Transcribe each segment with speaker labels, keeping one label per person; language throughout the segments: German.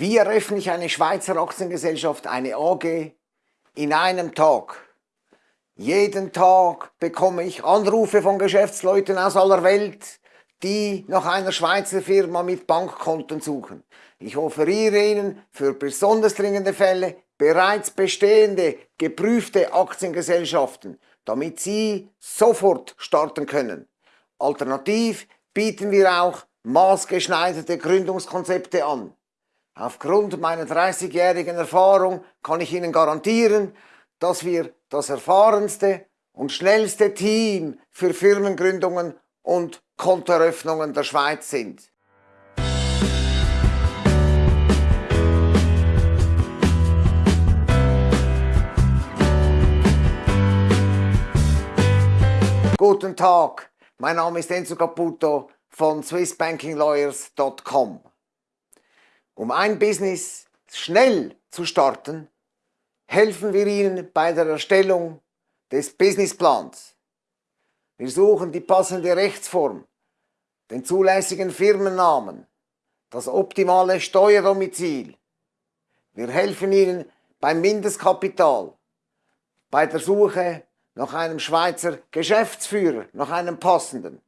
Speaker 1: Wie eröffne ich eine Schweizer Aktiengesellschaft, eine AG, in einem Tag? Jeden Tag bekomme ich Anrufe von Geschäftsleuten aus aller Welt, die nach einer Schweizer Firma mit Bankkonten suchen. Ich offeriere Ihnen für besonders dringende Fälle bereits bestehende, geprüfte Aktiengesellschaften, damit Sie sofort starten können. Alternativ bieten wir auch maßgeschneiderte Gründungskonzepte an. Aufgrund meiner 30-jährigen Erfahrung kann ich Ihnen garantieren, dass wir das erfahrenste und schnellste Team für Firmengründungen und Kontoeröffnungen der Schweiz sind. Guten Tag, mein Name ist Enzo Caputo von swissbankinglawyers.com. Um ein Business schnell zu starten, helfen wir Ihnen bei der Erstellung des Businessplans. Wir suchen die passende Rechtsform, den zulässigen Firmennamen, das optimale Steuerdomizil. Wir helfen Ihnen beim Mindestkapital, bei der Suche nach einem Schweizer Geschäftsführer, nach einem passenden,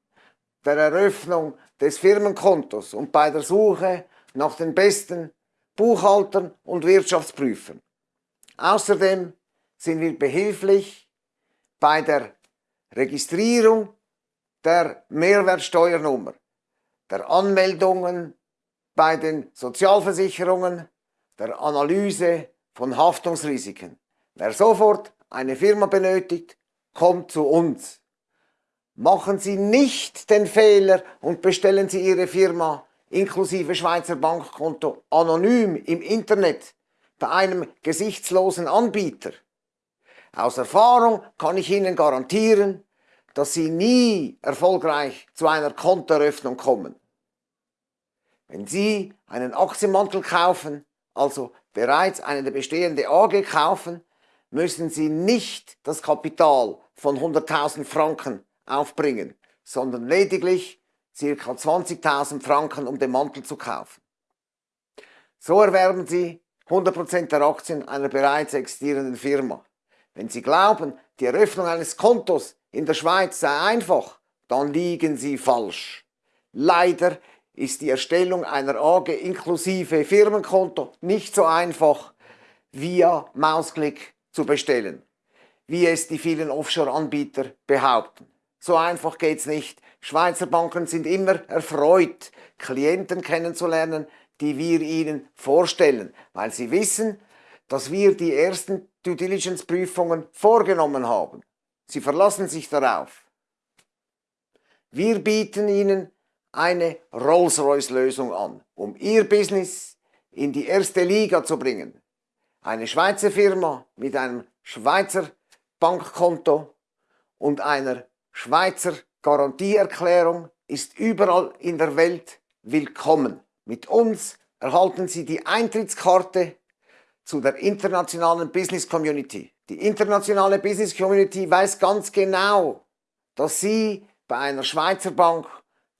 Speaker 1: der Eröffnung des Firmenkontos und bei der Suche nach den besten Buchhaltern und Wirtschaftsprüfern. Außerdem sind wir behilflich bei der Registrierung der Mehrwertsteuernummer, der Anmeldungen bei den Sozialversicherungen, der Analyse von Haftungsrisiken. Wer sofort eine Firma benötigt, kommt zu uns. Machen Sie nicht den Fehler und bestellen Sie Ihre Firma inklusive Schweizer Bankkonto anonym im Internet bei einem gesichtslosen Anbieter. Aus Erfahrung kann ich Ihnen garantieren, dass Sie nie erfolgreich zu einer Kontoeröffnung kommen. Wenn Sie einen Aktienmantel kaufen, also bereits eine bestehende AG kaufen, müssen Sie nicht das Kapital von 100.000 Franken aufbringen, sondern lediglich ca. 20.000 Franken, um den Mantel zu kaufen. So erwerben Sie 100% der Aktien einer bereits existierenden Firma. Wenn Sie glauben, die Eröffnung eines Kontos in der Schweiz sei einfach, dann liegen Sie falsch. Leider ist die Erstellung einer AG inklusive Firmenkonto nicht so einfach via Mausklick zu bestellen, wie es die vielen Offshore-Anbieter behaupten. So einfach geht's nicht. Schweizer Banken sind immer erfreut, Klienten kennenzulernen, die wir ihnen vorstellen, weil sie wissen, dass wir die ersten Due Diligence Prüfungen vorgenommen haben. Sie verlassen sich darauf. Wir bieten Ihnen eine Rolls-Royce-Lösung an, um Ihr Business in die erste Liga zu bringen. Eine Schweizer Firma mit einem Schweizer Bankkonto und einer Schweizer Garantieerklärung ist überall in der Welt willkommen. Mit uns erhalten Sie die Eintrittskarte zu der internationalen Business Community. Die internationale Business Community weiß ganz genau, dass Sie bei einer Schweizer Bank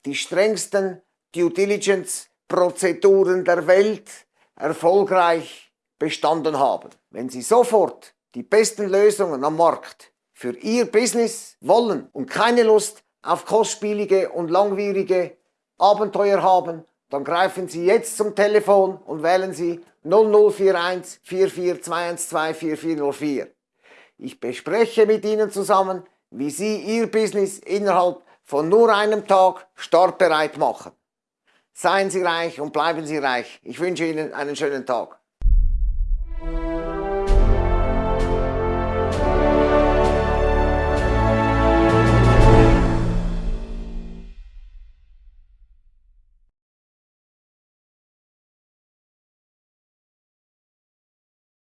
Speaker 1: die strengsten Due Diligence Prozeduren der Welt erfolgreich bestanden haben. Wenn Sie sofort die besten Lösungen am Markt für Ihr Business wollen und keine Lust auf kostspielige und langwierige Abenteuer haben, dann greifen Sie jetzt zum Telefon und wählen Sie 0041 44 4404. Ich bespreche mit Ihnen zusammen, wie Sie Ihr Business innerhalb von nur einem Tag startbereit machen. Seien Sie reich und bleiben Sie reich. Ich wünsche Ihnen einen schönen Tag.